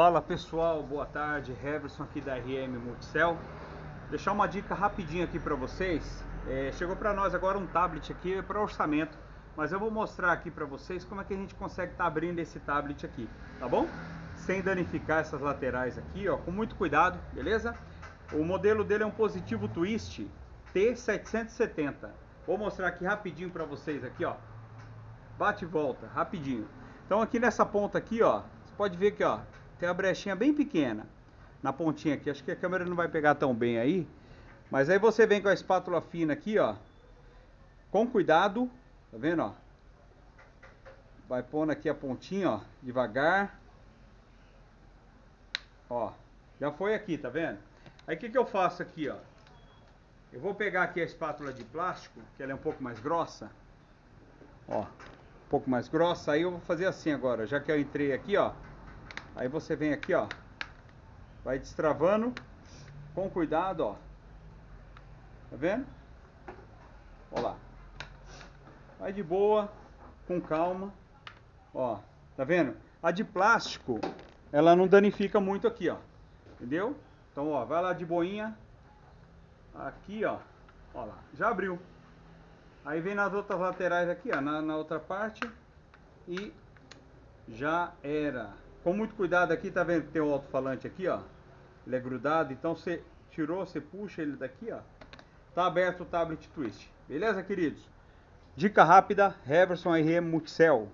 Fala pessoal, boa tarde, Heverson aqui da RM Multicel. Deixar uma dica rapidinho aqui para vocês. É, chegou para nós agora um tablet aqui para orçamento, mas eu vou mostrar aqui para vocês como é que a gente consegue estar tá abrindo esse tablet aqui, tá bom? Sem danificar essas laterais aqui, ó, com muito cuidado, beleza? O modelo dele é um positivo twist T770. Vou mostrar aqui rapidinho para vocês aqui, ó. Bate e volta, rapidinho. Então aqui nessa ponta aqui, ó, você pode ver que, ó, tem uma brechinha bem pequena na pontinha aqui. Acho que a câmera não vai pegar tão bem aí. Mas aí você vem com a espátula fina aqui, ó. Com cuidado, tá vendo, ó? Vai pondo aqui a pontinha, ó, devagar. Ó, já foi aqui, tá vendo? Aí o que, que eu faço aqui, ó? Eu vou pegar aqui a espátula de plástico, que ela é um pouco mais grossa. Ó, um pouco mais grossa. Aí eu vou fazer assim agora, já que eu entrei aqui, ó. Aí você vem aqui, ó. Vai destravando com cuidado, ó. Tá vendo? Ó lá. Vai de boa, com calma. Ó, tá vendo? A de plástico, ela não danifica muito aqui, ó. Entendeu? Então, ó, vai lá de boinha. Aqui, ó. Ó lá, já abriu. Aí vem nas outras laterais aqui, ó, na, na outra parte. E já era. Com muito cuidado aqui, tá vendo que tem o alto-falante aqui, ó. Ele é grudado, então você tirou, você puxa ele daqui, ó. Tá aberto o tablet twist. Beleza, queridos? Dica rápida, Heverson RM Multicel.